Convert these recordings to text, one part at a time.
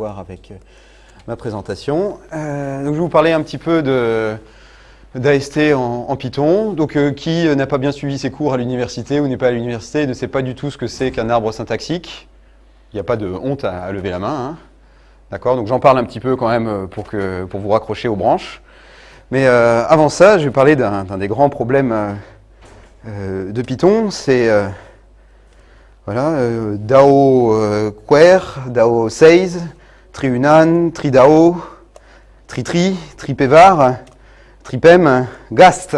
voir avec euh, ma présentation. Euh, donc je vais vous parler un petit peu d'AST en, en, Python. Donc euh, qui n'a pas bien suivi ses cours à l'université ou n'est pas à l'université ne sait pas du tout ce que c'est qu'un arbre syntaxique. Il n'y a pas de honte à, lever la main. Hein. D'accord? Donc j'en parle un petit peu quand même pour, que, pour vous raccrocher aux branches. Mais avant ça, je vais parler d'un des grands problèmes de Python. C'est voilà, DAO Quer, DAO Says, Triunan, Tridao, Tritri, Tripévar, Tripem, Gast.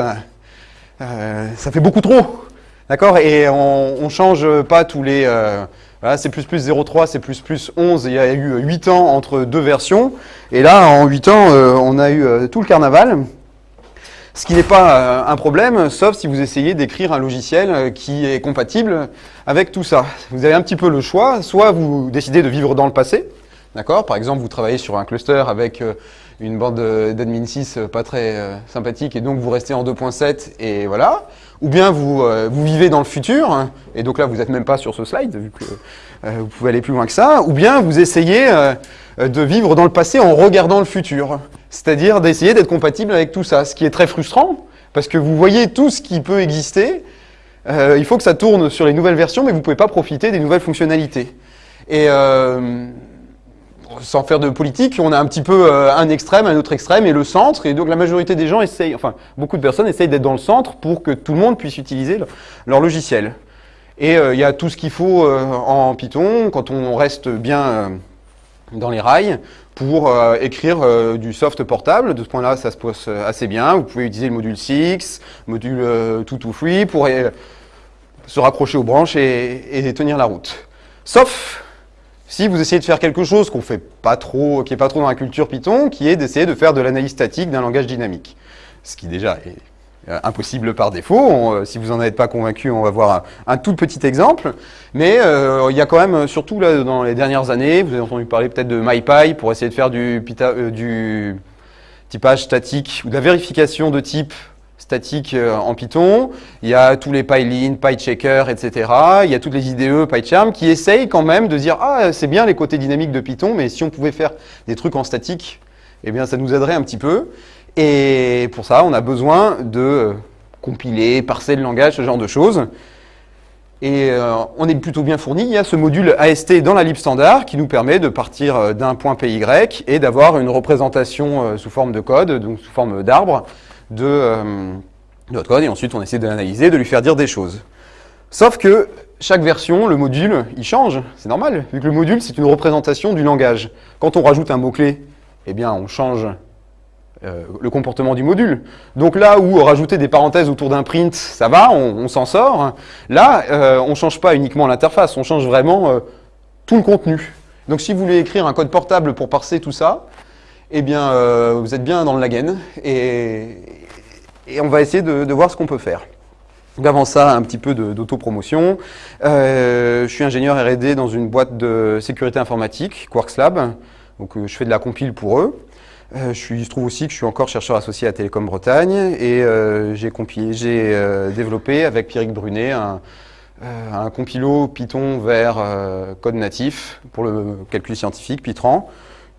Euh, ça fait beaucoup trop. D'accord? Et on ne change pas tous les... Euh, voilà, c'est plus plus 0,3, c'est plus plus 11. Il y a eu 8 ans entre deux versions. Et là, en 8 ans, euh, on a eu euh, tout le carnaval. Ce qui n'est pas un problème, sauf si vous essayez d'écrire un logiciel qui est compatible avec tout ça. Vous avez un petit peu le choix. Soit vous décidez de vivre dans le passé, D'accord Par exemple, vous travaillez sur un cluster avec euh, une bande d'admin 6 pas très euh, sympathique et donc vous restez en 2.7 et voilà. Ou bien vous, euh, vous vivez dans le futur hein, et donc là vous n'êtes même pas sur ce slide vu que vous pouvez aller plus loin que ça. Ou bien vous essayez de vivre dans le passé en regardant le futur. C'est-à-dire d'essayer d'être compatible avec tout ça, ce qui est très frustrant parce que vous voyez tout ce qui peut exister. il faut que ça tourne sur les nouvelles versions mais vous ne pouvez pas profiter des nouvelles fonctionnalités. Et sans faire de politique, on a un petit peu euh, un extrême, un autre extrême et le centre. Et donc la majorité des gens essayent, enfin beaucoup de personnes essayent d'être dans le centre pour que tout le monde puisse utiliser leur logiciel. Et euh, il y a tout ce qu'il faut euh, en Python quand on reste bien dans les rails pour écrire du soft portable. De ce point-là, ça se passe assez bien. Vous pouvez utiliser le module 6, module 223 pour se raccrocher aux branches et, et tenir la route. Sauf si vous essayez de faire quelque chose qu'on fait pas trop, qui n'est pas trop dans la culture Python, qui est d'essayer de faire de l'analyse statique d'un langage dynamique. Ce qui déjà est euh, impossible par défaut. Euh, si vous n'en êtes pas convaincu, on va voir un, tout petit exemple. Mais euh, il y a quand même, surtout là, dans les dernières années, vous avez entendu parler peut-être de MyPy pour essayer de faire du, du typage statique ou de la vérification de type statique euh, en Python, il y a tous les PyLin, PyChecker, etc. Il y a toutes les IDE, PyCharm qui essayent quand même de dire « Ah, c'est bien les côtés dynamiques de Python, mais si on pouvait faire des trucs en statique, eh bien ça nous aiderait un petit peu. » Et pour ça, on a besoin de compiler, parser le langage, ce genre de choses. Et euh, on est plutôt bien fourni. Il y a ce module AST dans la lib standard qui nous permet de partir euh, d'un point PY et d'avoir une représentation sous forme de code, donc sous forme d'arbre, de, euh, notre code, et ensuite on essaie de l'analyser, de lui faire dire des choses. Sauf que chaque version, le module, il change, c'est normal, vu que le module, c'est une représentation du langage. Quand on rajoute un mot-clé, eh bien, on change euh, le comportement du module. Donc là où rajouter des parenthèses autour d'un print, ça va, on, s'en sort. Là, euh, on ne change pas uniquement l'interface, on change vraiment euh, tout le contenu. Donc si vous voulez écrire un code portable pour parser tout ça, eh bien, euh, vous êtes bien dans le Lagen et, on va essayer de, voir ce qu'on peut faire. Donc avant ça, un petit peu d'autopromotion. Euh, je suis ingénieur R&D dans une boîte de sécurité informatique, Quarks Lab. Donc euh, je fais de la compile pour eux. Euh, je, trouve aussi que je suis encore chercheur associé à Télécom Bretagne et j'ai développé avec Pierrick Brunet un, compilo Python vers code natif pour le calcul scientifique, Python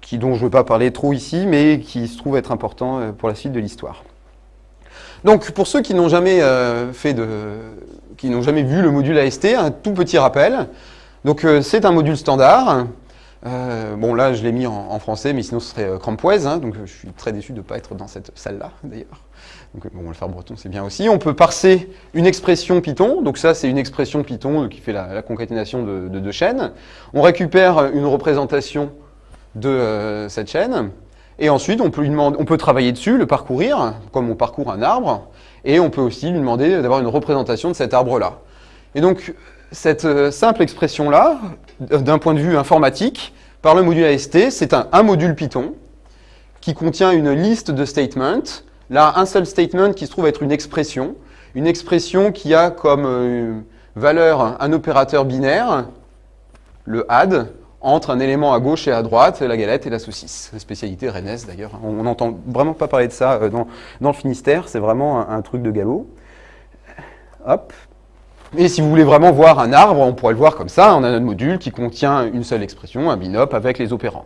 qui, dont je ne veux pas parler trop ici, mais qui se trouve être important euh, pour la suite de l'histoire. Donc, pour ceux qui n'ont jamais euh, fait de, qui jamais vu le module AST, un tout petit rappel. Donc, euh, c'est un module standard. bon, là, je l'ai mis en, français, mais sinon, ce serait crampoise. Hein, donc, je suis très déçu de ne pas être dans cette salle-là, d'ailleurs. Donc, bon, le faire breton, c'est bien aussi. On peut parser une expression Python. Donc, ça, c'est une expression Python qui fait la, concaténation de deux chaînes. On récupère une représentation de euh, cette chaîne. Et ensuite, on peut, travailler dessus, le parcourir, comme on parcourt un arbre, et on peut aussi lui demander d'avoir une représentation de cet arbre-là. Et donc, cette euh, simple expression-là, d'un point de vue informatique, par le module AST, c'est un, module Python qui contient une liste de statements. Là, un seul statement qui se trouve être une expression, une expression qui a comme euh, valeur un opérateur binaire, le add, entre un élément à gauche et à droite, la galette et la saucisse. La spécialité rennaise d'ailleurs. On n'entend vraiment pas parler de ça euh, dans, le Finistère, c'est vraiment un, truc de galop. Hop. Et si vous voulez vraiment voir un arbre, on pourrait le voir comme ça, on a notre module qui contient une seule expression, un binop avec les opérandes.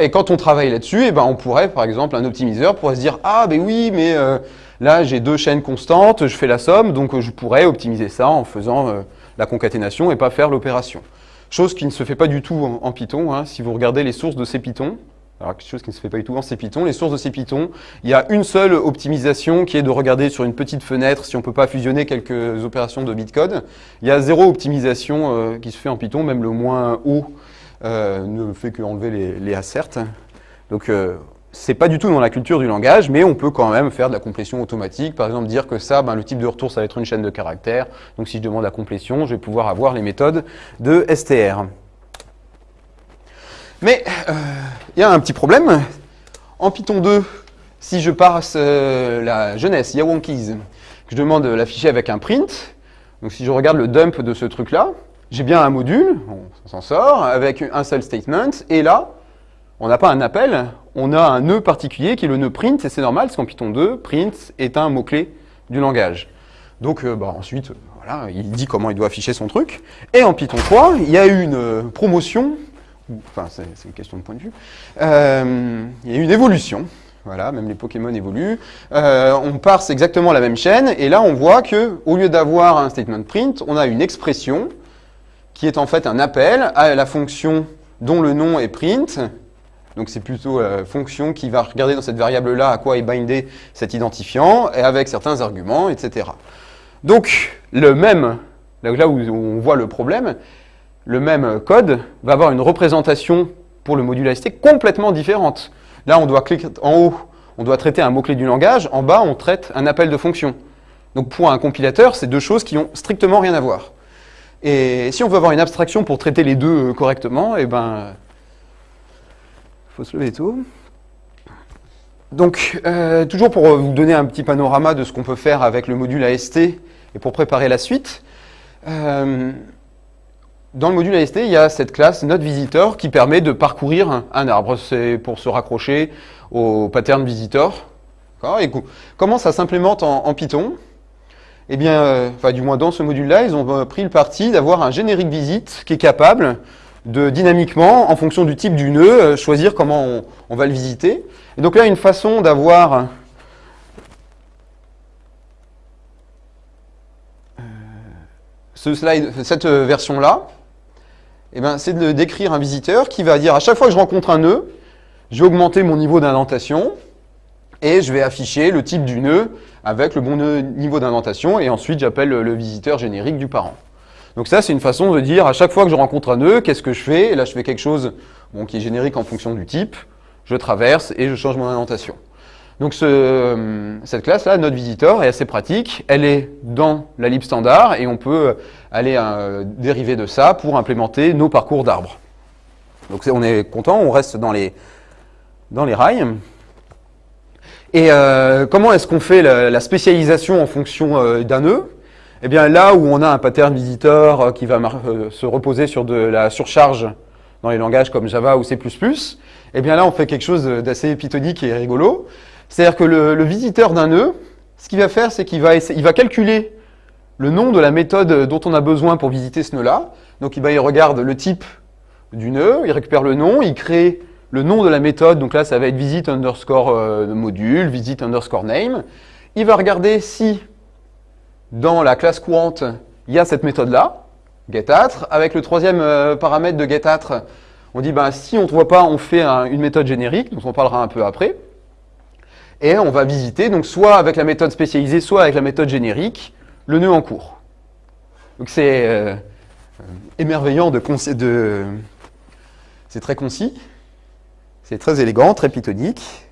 Et quand on travaille là-dessus, eh ben, on pourrait, par exemple, un optimiseur pourrait se dire « Ah, ben oui, mais euh, là, j'ai deux chaînes constantes, je fais la somme, donc je pourrais optimiser ça en faisant euh, la concaténation et pas faire l'opération. » Chose qui ne se fait pas du tout en, Python. Hein. Si vous regardez les sources de ces Python, quelque chose qui ne se fait pas du tout en C Python, les sources de ces Python, il y a une seule optimisation qui est de regarder sur une petite fenêtre si on ne peut pas fusionner quelques opérations de bitcode. Il y a zéro optimisation euh, qui se fait en Python, même le moins haut euh, ne fait qu'enlever les, les asserts. Donc euh, c'est pas du tout dans la culture du langage, mais on peut quand même faire de la complétion automatique. Par exemple, dire que ça, ben, le type de retour, ça va être une chaîne de caractères. Donc si je demande la complétion, je vais pouvoir avoir les méthodes de STR. Mais euh, il y a un petit problème. En Python 2, si je passe euh, la jeunesse, Yawonkeys, que je demande l'afficher avec un print, donc si je regarde le dump de ce truc-là, j'ai bien un module, on s'en sort, avec un seul statement, et là, on n'a pas un appel, on a un nœud particulier qui est le nœud print, et c'est normal, parce qu'en Python 2, print est un mot-clé du langage. Donc euh, bah, ensuite, voilà, il dit comment il doit afficher son truc. Et en Python 3, il y a eu une promotion enfin c'est une question de point de vue, euh, il y a eu une évolution. Voilà, même les Pokémon évoluent. Euh, on parse exactement la même chaîne, et là on voit que au lieu d'avoir un statement print, on a une expression qui est en fait un appel à la fonction dont le nom est print. Donc c'est plutôt la fonction qui va regarder dans cette variable-là à quoi est bindé cet identifiant, et avec certains arguments, etc. Donc le même, là où on voit le problème, le même code va avoir une représentation pour le module AST complètement différente. Là, on doit cliquer en haut, on doit traiter un mot-clé du langage, en bas, on traite un appel de fonction. Donc pour un compilateur, c'est deux choses qui ont strictement rien à voir. Et si on veut avoir une abstraction pour traiter les deux correctement, eh ben, faut se lever tôt. Donc, euh, toujours pour vous donner un petit panorama de ce qu'on peut faire avec le module AST et pour préparer la suite, euh, dans le module AST, il y a cette classe NoteVisitor qui permet de parcourir un, arbre. C'est pour se raccrocher au pattern visitor. Et comment ça s'implémente en, Python? Eh bien, euh, enfin, du moins dans ce module-là, ils ont euh, pris le parti d'avoir un générique visite qui est capable de dynamiquement, en fonction du type du nœud, euh, choisir comment on, va le visiter. Et donc là, une façon d'avoir slide, cette version-là, eh ben, c'est de décrire un visiteur qui va dire à chaque fois que je rencontre un nœud, je vais augmenter mon niveau d'indentation et je vais afficher le type du nœud avec le bon niveau d'indentation et ensuite j'appelle le visiteur générique du parent. Donc ça, c'est une façon de dire à chaque fois que je rencontre un nœud, qu'est-ce que je fais? Et là, je fais quelque chose bon, qui est générique en fonction du type, je traverse et je change mon indentation. Donc ce, cette classe-là, notre visitor, est assez pratique. Elle est dans la lib standard et on peut aller euh, dériver de ça pour implémenter nos parcours d'arbres. Donc on est content, on reste dans les, dans les rails. Et euh, comment est-ce qu'on fait la, spécialisation en fonction euh, d'un nœud? Eh bien là où on a un pattern visitor qui va se reposer sur de la surcharge dans les langages comme Java ou C++, eh bien là on fait quelque chose d'assez pythonique et rigolo. C'est-à-dire que le, visiteur d'un nœud, ce qu'il va faire, c'est qu'il va, va calculer le nom de la méthode dont on a besoin pour visiter ce nœud-là. Donc il, regarde le type du nœud, il récupère le nom, il crée le nom de la méthode, donc là ça va être visit underscore euh, module, visit underscore name. Il va regarder si dans la classe courante, il y a cette méthode-là, getAtre. Avec le troisième euh, paramètre de getAtre, on dit ben, si on ne voit pas, on fait une méthode générique, dont on parlera un peu après. Et on va visiter, donc soit avec la méthode spécialisée, soit avec la méthode générique, le nœud en cours. Donc c'est euh, émerveillant de... de c'est très concis, c'est très élégant, très pythonique.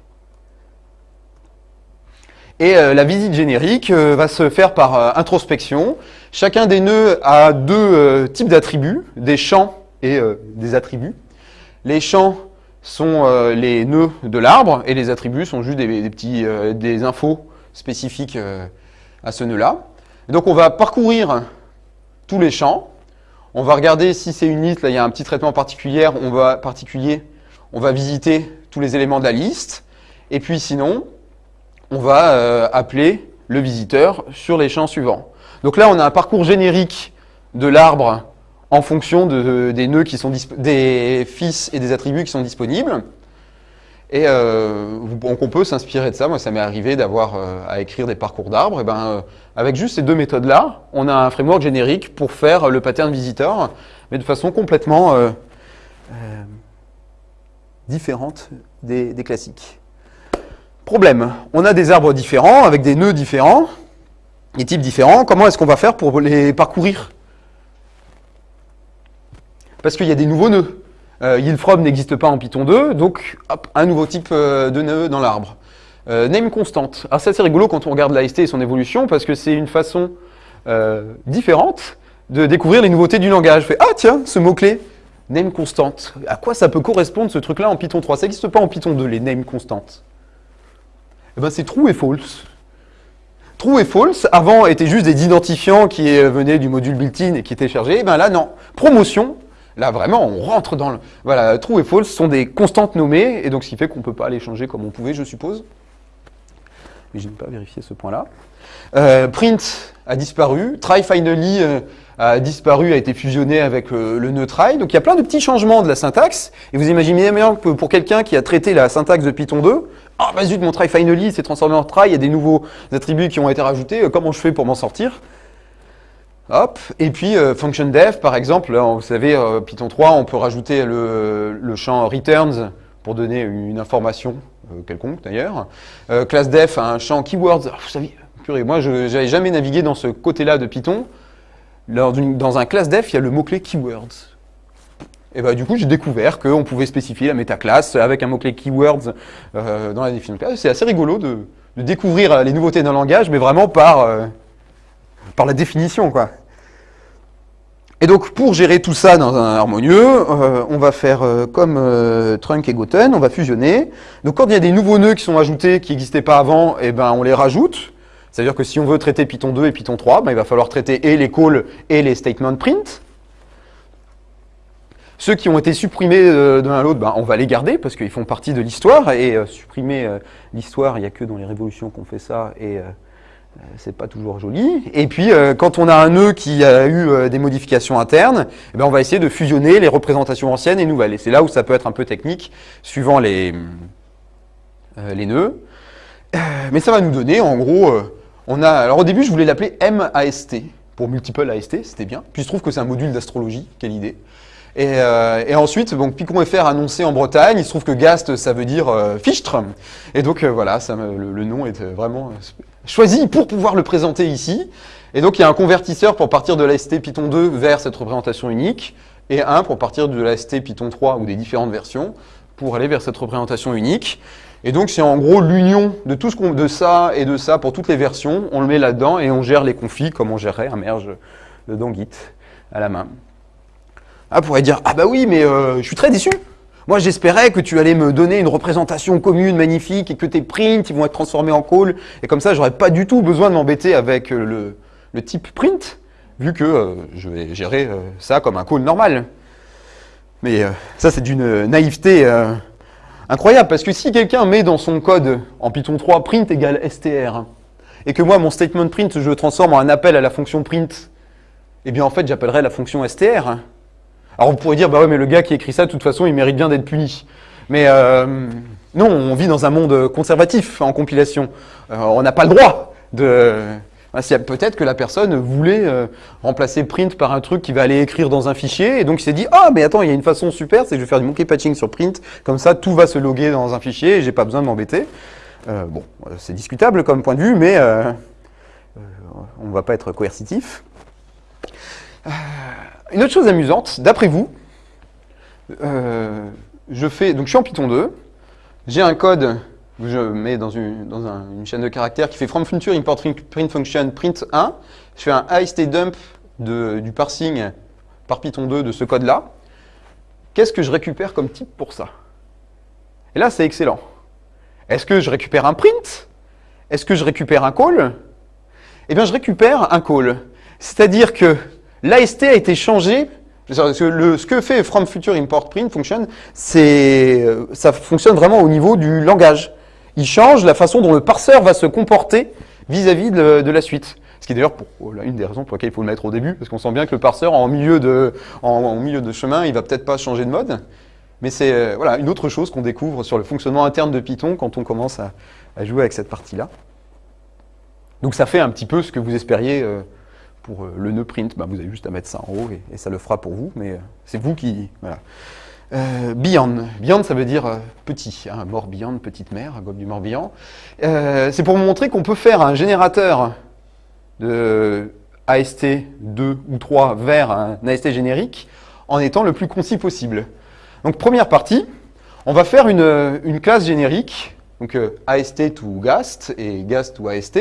Et euh, la visite générique euh, va se faire par introspection. Chacun des nœuds a deux types d'attributs, des champs et des attributs. Les champs sont euh, les nœuds de l'arbre et les attributs sont juste des, petits, euh, des infos spécifiques euh, à ce nœud-là. Donc on va parcourir tous les champs. On va regarder si c'est une liste, là il y a un petit traitement particulier, on va, particulier, on va visiter tous les éléments de la liste. Et puis sinon, on va appeler le visiteur sur les champs suivants. Donc là on a un parcours générique de l'arbre en fonction de, des nœuds qui sont des fils et des attributs qui sont disponibles. Et euh, donc on peut s'inspirer de ça. Moi, ça m'est arrivé d'avoir euh, à écrire des parcours d'arbres. Et ben, euh, avec juste ces deux méthodes-là, on a un framework générique pour faire le pattern visiteur, mais de façon complètement différente des, classiques. Problème, on a des arbres différents, avec des nœuds différents, des types différents. Comment est-ce qu'on va faire pour les parcourir? Parce qu'il y a des nouveaux nœuds. Euh, n'existe pas en Python 2, donc hop, un nouveau type euh, de nœud dans l'arbre. Euh, name constante. Alors c'est assez rigolo quand on regarde l'AST et son évolution, parce que c'est une façon différente de découvrir les nouveautés du langage. Fait, ah tiens, ce mot-clé, name constante. À quoi ça peut correspondre ce truc-là en Python 3 Ça n'existe pas en Python 2, les name constantes. Eh ben, c'est true et false. True et false, avant, étaient juste des identifiants qui venaient du module built-in et qui étaient chargés. Eh ben là, non. Promotion, Là, vraiment, on rentre dans le... Voilà, true et false sont des constantes nommées, et donc ce qui fait qu'on ne peut pas les changer comme on pouvait, je suppose. Mais je n'ai pas vérifié ce point-là. Euh, print a disparu. Try finally euh, a disparu, a été fusionné avec euh, le nœud try. Donc il y a plein de petits changements de la syntaxe. Et vous imaginez bien que pour quelqu'un qui a traité la syntaxe de Python 2, ah bah zut, mon try finally s'est transformé en try, il y a des nouveaux attributs qui ont été rajoutés, comment je fais pour m'en sortir? Hop, et puis function def, par exemple, vous savez, Python 3, on peut rajouter le, champ returns pour donner une information quelconque d'ailleurs. class def a un champ keywords. vous savez, purée, moi je n'avais jamais navigué dans ce côté-là de Python. dans un class def, il y a le mot-clé keywords. Et bah, du coup, j'ai découvert qu'on pouvait spécifier la métaclasse avec un mot-clé keywords dans la définition de classe. C'est assez rigolo de, de, découvrir les nouveautés d'un langage, mais vraiment par par la définition, quoi. Et donc, pour gérer tout ça dans un harmonieux, euh, on va faire euh, comme euh, trunk et goten, on va fusionner. Donc, quand il y a des nouveaux nœuds qui sont ajoutés, qui n'existaient pas avant, eh ben, on les rajoute. C'est-à-dire que si on veut traiter Python 2 et Python 3, ben, il va falloir traiter et les calls et les statements print. Ceux qui ont été supprimés d'un à l'autre, ben, on va les garder parce qu'ils font partie de l'histoire. Et supprimer l'histoire, il n'y a que dans les révolutions qu'on fait ça. Et c'est pas toujours joli. Et puis, euh, quand on a un nœud qui a eu euh, des modifications internes, eh ben, on va essayer de fusionner les représentations anciennes et nouvelles. Et c'est là où ça peut être un peu technique, suivant les, les nœuds. mais ça va nous donner, en gros, on a... Alors au début, je voulais l'appeler MAST, pour Multiple AST, c'était bien. Puis je trouve que c'est un module d'astrologie, quelle idée. Et, ensuite, donc, Picon.fr annoncé en Bretagne, il se trouve que Gast, ça veut dire fichtre. Et donc voilà, ça le, le, nom est vraiment choisi pour pouvoir le présenter ici. Et donc il y a un convertisseur pour partir de l'AST Python 2 vers cette représentation unique, et un pour partir de l'AST Python 3 ou des différentes versions pour aller vers cette représentation unique. Et donc c'est en gros l'union de tout ce qu'on de ça et de ça pour toutes les versions, on le met là-dedans et on gère les conflits comme on gérerait un merge de Git à la main. Ah, pourrait dire, ah bah oui, mais euh, je suis très déçu. Moi, j'espérais que tu allais me donner une représentation commune magnifique et que tes prints ils vont être transformés en call. Et comme ça, j'aurais pas du tout besoin de m'embêter avec euh, le, type print, vu que euh, je vais gérer ça comme un call normal. Mais ça, c'est d'une naïveté incroyable, parce que si quelqu'un met dans son code en Python 3 print égale str, et que moi, mon statement print, je le transforme en un appel à la fonction print, eh bien en fait, j'appellerai la fonction str. Alors on pourrait dire, bah ouais, mais le gars qui écrit ça, de toute façon, il mérite bien d'être puni. Mais euh, non, on vit dans un monde conservatif en compilation. Euh, on n'a pas le droit de... Peut-être que la personne voulait euh, remplacer print par un truc qui va aller écrire dans un fichier, et donc il s'est dit, ah, mais attends, il y a une façon super, c'est que je vais faire du monkey patching sur print, comme ça tout va se loguer dans un fichier, et j'ai pas besoin de m'embêter. bon, c'est discutable comme point de vue, mais on ne va pas être coercitif. Une autre chose amusante, d'après vous, euh, je fais, donc je suis en Python 2, j'ai un code que je mets dans, une, chaîne de caractères qui fait from future import print function print 1, je fais un IST dump du parsing par Python 2 de ce code-là. Qu'est-ce que je récupère comme type pour ça? Et là, c'est excellent. Est-ce que je récupère un print? Est-ce que je récupère un call? Eh bien, je récupère un call. C'est-à-dire que L'AST a été changé. ce que fait from future import print function, euh, ça fonctionne vraiment au niveau du langage. Il change la façon dont le parseur va se comporter vis-à-vis de, la suite. Ce qui est d'ailleurs une des raisons pour lesquelles il faut le mettre au début, parce qu'on sent bien que le parseur, en milieu de, en, milieu de chemin, il va peut-être pas changer de mode. Mais c'est euh, voilà, une autre chose qu'on découvre sur le fonctionnement interne de Python quand on commence à, jouer avec cette partie-là. Donc ça fait un petit peu ce que vous espériez euh, pour le nœud print. Ben, vous avez juste à mettre ça en haut et, ça le fera pour vous, mais c'est vous qui... Voilà. Euh, beyond. Beyond, ça veut dire euh, petit. Hein, Morbihan, petite mer, gobe du Morbihan. Euh, c'est pour montrer qu'on peut faire un générateur de AST 2 ou 3 vers un AST générique en étant le plus concis possible. Donc première partie, on va faire une, classe générique, donc AST to GAST et GAST to AST,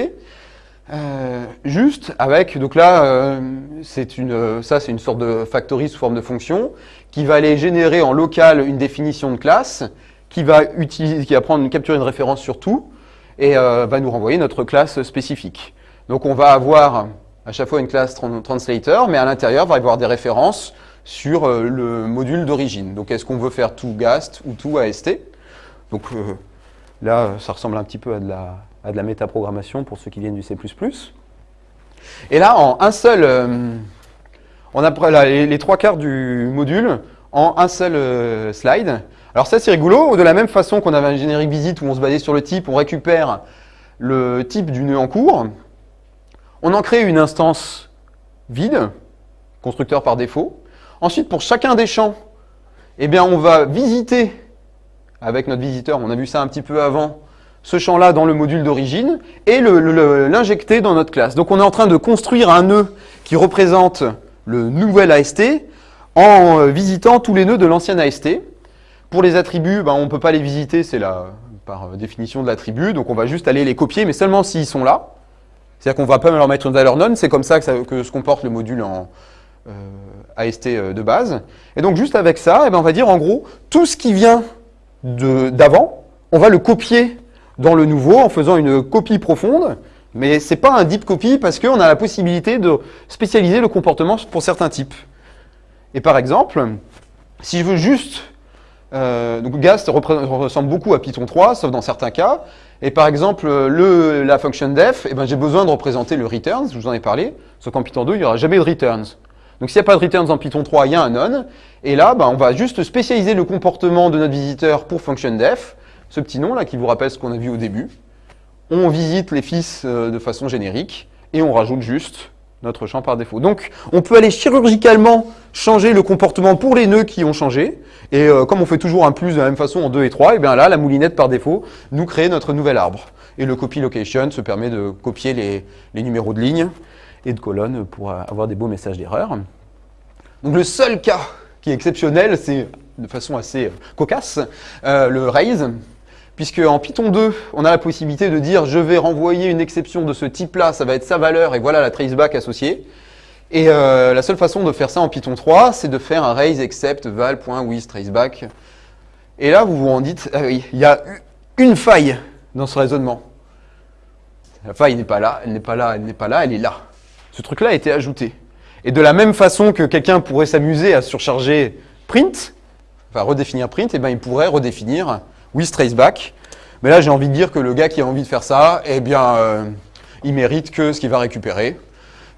juste avec, donc là, c'est une, ça c'est une sorte de factory sous forme de fonction, qui va aller générer en local une définition de classe, qui va, utiliser, qui va prendre, capturer une référence sur tout, et euh, va nous renvoyer notre classe spécifique. Donc on va avoir à chaque fois une classe translator, mais à l'intérieur, va y avoir des références sur euh, le module d'origine. Donc est-ce qu'on veut faire tout GAST ou tout AST Donc euh, là, ça ressemble un petit peu à de la, à de la métaprogrammation pour ceux qui viennent du C++. Et là, en un seul on a les, trois quarts du module en un seul euh, slide. Alors ça c'est rigolo, de la même façon qu'on avait un générique visite où on se basait sur le type, on récupère le type du nœud en cours, on en crée une instance vide, constructeur par défaut. Ensuite, pour chacun des champs, eh bien, on va visiter, avec notre visiteur, on a vu ça un petit peu avant, ce champ-là dans le module d'origine, et l'injecter dans notre classe. Donc on est en train de construire un nœud qui représente le nouvel AST en euh, visitant tous les nœuds de l'ancien AST. Pour les attributs, ben, on ne peut pas les visiter, c'est par euh, définition de l'attribut, donc on va juste aller les copier, mais seulement s'ils sont là. C'est-à-dire qu'on ne va pas leur mettre une valeur non, c'est comme ça que, se comporte le module en euh, AST de base. Et donc juste avec ça, eh ben, on va dire en gros, tout ce qui vient d'avant, on va le copier dans le nouveau en faisant une copie profonde, mais ce n'est pas un deep copy parce qu'on a la possibilité de spécialiser le comportement pour certains types. Et par exemple, si je veux juste... Euh, donc Gast ressemble beaucoup à Python 3, sauf dans certains cas. Et par exemple, le, la function def, eh ben, j'ai besoin de représenter le returns, je vous en ai parlé, sauf qu'en Python 2, il n'y aura jamais de returns. Donc s'il n'y a pas de returns en Python 3, il y a un none. Et là, ben, on va juste spécialiser le comportement de notre visiteur pour function def, ce petit nom là qui vous rappelle ce qu'on a vu au début on visite les fils euh, de façon générique et on rajoute juste notre champ par défaut. Donc, on peut aller chirurgicalement changer le comportement pour les nœuds qui ont changé. Et euh, comme on fait toujours un plus de la même façon en 2 et 3, et bien là, la moulinette par défaut nous crée notre nouvel arbre. Et le copy location se permet de copier les, numéros de ligne et de colonnes pour avoir des beaux messages d'erreur. Donc le seul cas qui est exceptionnel, c'est de façon assez cocasse, euh, le raise puisque en Python 2, on a la possibilité de dire je vais renvoyer une exception de ce type-là, ça va être sa valeur, et voilà la traceback associée. Et euh, la seule façon de faire ça en Python 3, c'est de faire un raise except val.withTraceback. Et là, vous vous en dites, ah il y a une faille dans ce raisonnement. La faille n'est pas là, elle n'est pas là, elle n'est pas là, elle est là. Ce truc-là a été ajouté. Et de la même façon que quelqu'un pourrait s'amuser à surcharger print, enfin redéfinir print, et eh ben il pourrait redéfinir with traceback. Mais là, j'ai envie de dire que le gars qui a envie de faire ça, eh bien, euh, il mérite que ce qu'il va récupérer.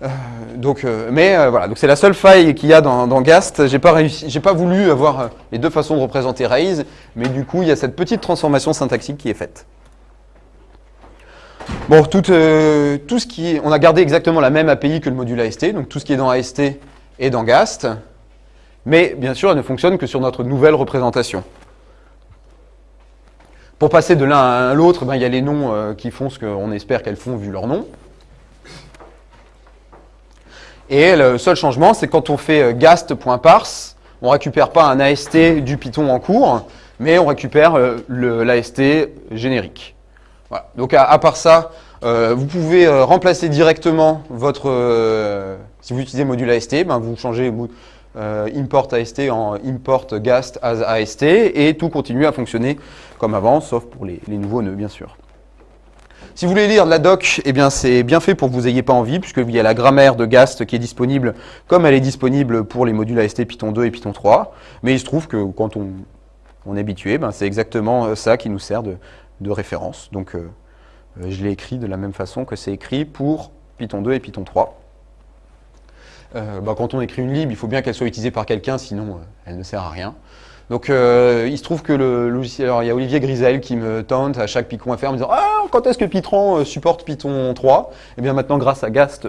Euh, donc, euh, mais voilà, c'est la seule faille qu'il y a dans, Gast. J'ai pas pas voulu avoir les deux façons de représenter raise, mais du coup, il y a cette petite transformation syntaxique qui est faite. Bon, tout, ce qui on a gardé exactement la même API que le module AST, donc tout ce qui est dans AST est dans Gast, mais bien sûr, elle ne fonctionne que sur notre nouvelle représentation. Pour passer de l'un à l'autre, ben, il y a les noms euh, qui font ce qu'on espère qu'elles font vu leur nom. Et le seul changement, c'est quand on fait euh, gast.parse, on ne récupère pas un AST du Python en cours, mais on récupère euh, l'AST générique. Donc à, part ça, vous pouvez remplacer directement votre... si vous utilisez module AST, ben, vous changez euh, import AST en import gast as AST et tout continue à fonctionner comme avant, sauf pour les, nouveaux nœuds bien sûr. Si vous voulez lire la doc, eh bien c'est bien fait pour que vous n'ayez pas envie, puisqu'il y a la grammaire de Gast qui est disponible comme elle est disponible pour les modules AST Python 2 et Python 3. Mais il se trouve que quand on, est habitué, ben c'est exactement euh, ça qui nous sert de, référence. Donc euh, je l'ai écrit de la même façon que c'est écrit pour Python 2 et Python 3. Euh, bah, quand on écrit une lib, il faut bien qu'elle soit utilisée par quelqu'un, sinon elle ne sert à rien. Donc il se trouve que le logiciel, alors il y a Olivier Grisel qui me tente à chaque Python.fr en me disant ah quand est-ce que Python supporte Python 3 Et eh bien maintenant grâce à Gast,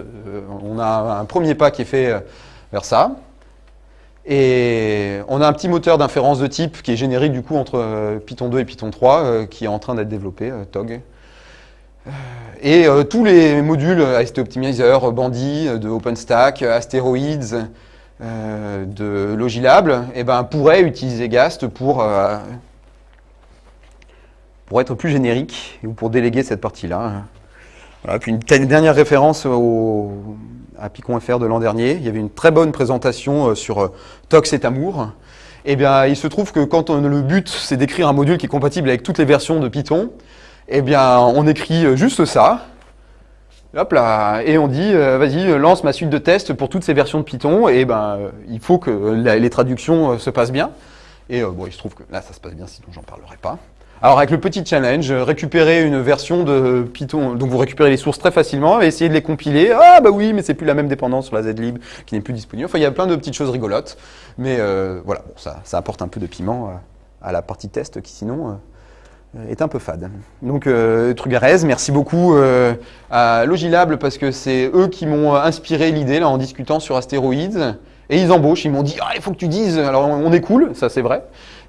on a un premier pas qui est fait vers ça. Et on a un petit moteur d'inférence de type qui est générique du coup entre euh, Python 2 et Python 3 euh, qui est en train d'être développé, euh, TOG. Et tous les modules AST Optimizer, Bandy, de OpenStack, Asteroids, de Logilab, eh ben, pourraient utiliser Gast pour, être plus générique ou pour déléguer cette partie-là. Puis une dernière référence à Picon.fr de l'an dernier. Il y avait une très bonne présentation euh, sur euh, Tox et Tamour. Eh bien, il se trouve que quand on, le but, c'est d'écrire un module qui est compatible avec toutes les versions de Python, eh bien, on écrit euh, juste ça. Hop là, et on dit, vas-y, lance ma suite de tests pour toutes ces versions de Python, et ben, il faut que les traductions se passent bien. Et bon, il se trouve que là, ça se passe bien, sinon j'en parlerai pas. Alors avec le petit challenge, récupérer une version de Python, donc vous récupérez les sources très facilement et essayez de les compiler. Ah bah oui, mais c'est plus la même dépendance sur la zlib qui n'est plus disponible. Enfin, il y a plein de petites choses rigolotes, mais euh, voilà, ça, apporte un peu de piment euh, à la partie test qui sinon euh, est un peu fade. Donc Trugarez, merci beaucoup à Logilable parce que c'est eux qui m'ont inspiré l'idée là en discutant sur Astéroïdes. Et ils embauchent, ils m'ont dit ah, il faut que tu dises, alors on est cool, ça c'est vrai.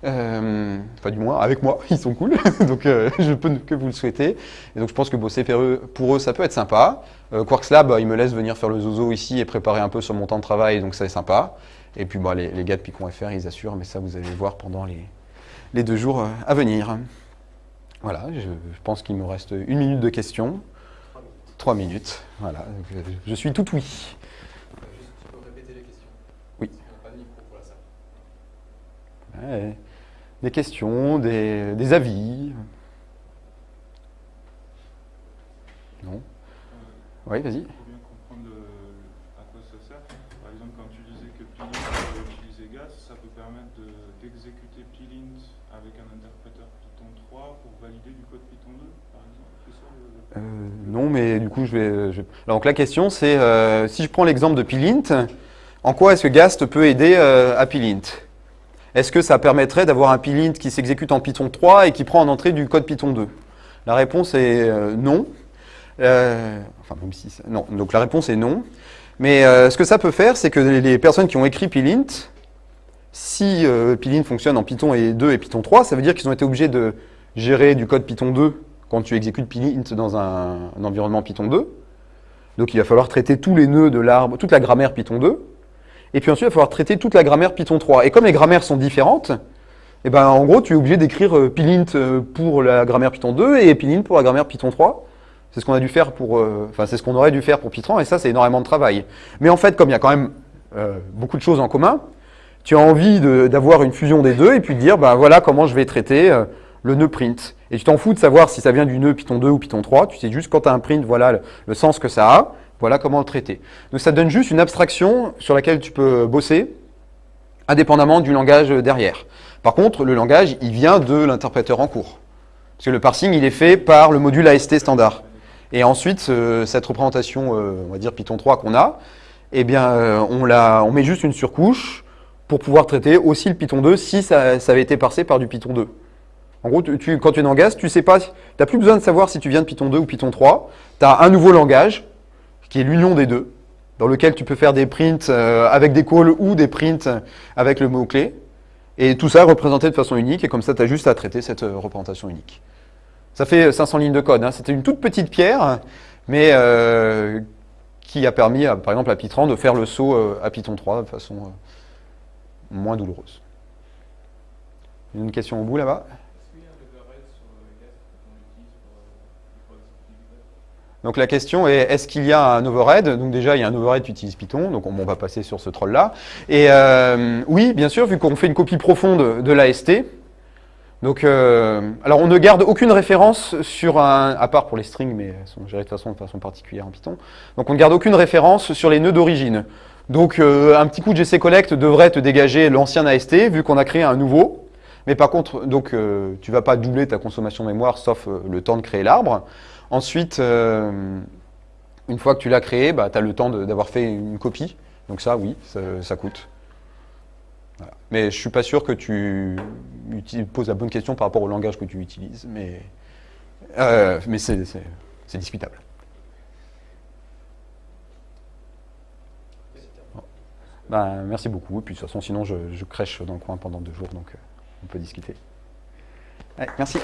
Euh, enfin, du moins, avec moi, ils sont cool. donc, euh, je peux que vous le souhaiter. Et donc, je pense que bosser pour eux, ça peut être sympa. Euh, Quarks Lab, ils me laissent venir faire le zozo ici et préparer un peu sur mon temps de travail, donc ça c'est sympa. Et puis, bah, les, gars de Picon.fr, ils assurent, mais ça, vous allez voir pendant les deux jours à venir. Voilà, je, pense qu'il me reste une minute de questions. Trois minutes. Voilà, je suis tout oui. Juste, tu peux répéter les questions Oui. Parce n'a pas de micro pour la salle. Ouais des questions, des, avis Non Oui, vas-y. Il faut bien comprendre à quoi ça sert. Par exemple, quand tu disais que Plint peut utiliser GAS, ça peut permettre d'exécuter Plint avec un interpréteur Python 3 pour valider du code Python 2, par exemple euh, Non, mais du coup, je vais... donc la question, c'est, euh, si je prends l'exemple de Plint, en quoi est-ce que GAST peut aider euh, à Plint est-ce que ça permettrait d'avoir un plint qui s'exécute en Python 3 et qui prend en entrée du code Python 2 La réponse est euh, non. Enfin, même si non. Donc la réponse est non. Mais ce que ça peut faire, c'est que les personnes qui ont écrit plint, si plint fonctionne en Python 2 et Python 3, ça veut dire qu'ils ont été obligés de gérer du code Python 2 quand tu exécutes plint dans un, environnement Python 2. Donc il va falloir traiter tous les nœuds de l'arbre, toute la grammaire Python 2. Et puis ensuite, il va falloir traiter toute la grammaire Python 3. Et comme les grammaires sont différentes, eh ben, en gros, tu es obligé d'écrire euh, plint euh, pour la grammaire Python 2 et plint pour la grammaire Python 3. C'est ce qu'on a dû faire pour, euh, c'est ce qu'on aurait dû faire pour Python, et ça, c'est énormément de travail. Mais en fait, comme il y a quand même beaucoup de choses en commun, tu as envie d'avoir une fusion des deux et puis de dire, ben voilà comment je vais traiter le nœud print. Et tu t'en fous de savoir si ça vient du nœud Python 2 ou Python 3, tu sais juste quand tu as un print, voilà le sens que ça a, voilà comment le traiter. Donc ça donne juste une abstraction sur laquelle tu peux bosser, indépendamment du langage derrière. Par contre, le langage, il vient de l'interpréteur en cours. Parce que le parsing, il est fait par le module AST standard. Et ensuite, cette représentation, euh, on va dire Python 3 qu'on a, eh bien, euh, on, met juste une surcouche pour pouvoir traiter aussi le Python 2 si ça, avait été parsé par du Python 2. En gros, tu, quand tu es dans GAS, tu sais pas, n'as plus besoin de savoir si tu viens de Python 2 ou Python 3. Tu as un nouveau langage, qui est l'union des deux, dans lequel tu peux faire des prints euh, avec des calls ou des prints avec le mot-clé. Et tout ça représenté de façon unique, et comme ça, tu as juste à traiter cette euh, représentation unique. Ça fait 500 lignes de code. Hein. C'était une toute petite pierre, mais euh, qui a permis, par exemple, à Python de faire le saut à Python 3 de façon moins douloureuse. Une question au bout là-bas? Donc la question est, est-ce qu'il y a un overhead? Donc déjà, il y a un overhead qui utilise Python, donc on, va passer sur ce troll-là. Et euh, oui, bien sûr, vu qu'on fait une copie profonde de l'AST, donc, euh, alors on ne garde aucune référence sur un, à part pour les strings, mais elles sont gérées de façon, de façon particulière en Python. Donc on ne garde aucune référence sur les nœuds d'origine. Donc euh, un petit coup de GC collect devrait te dégager l'ancien AST, vu qu'on a créé un nouveau. Mais par contre, donc tu ne vas pas doubler ta consommation mémoire, sauf le temps de créer l'arbre. Ensuite, euh, Une fois que tu l'as créé, bah, tu as le temps d'avoir fait une copie. Donc ça, oui, ça, coûte. Mais je suis pas sûr que tu poses la bonne question par rapport au langage que tu utilises. Mais, euh, mais c'est discutable. Bah, merci beaucoup. Et puis de toute façon, sinon, je, je crèche dans le coin pendant deux jours, donc euh, on peut discuter. Merci.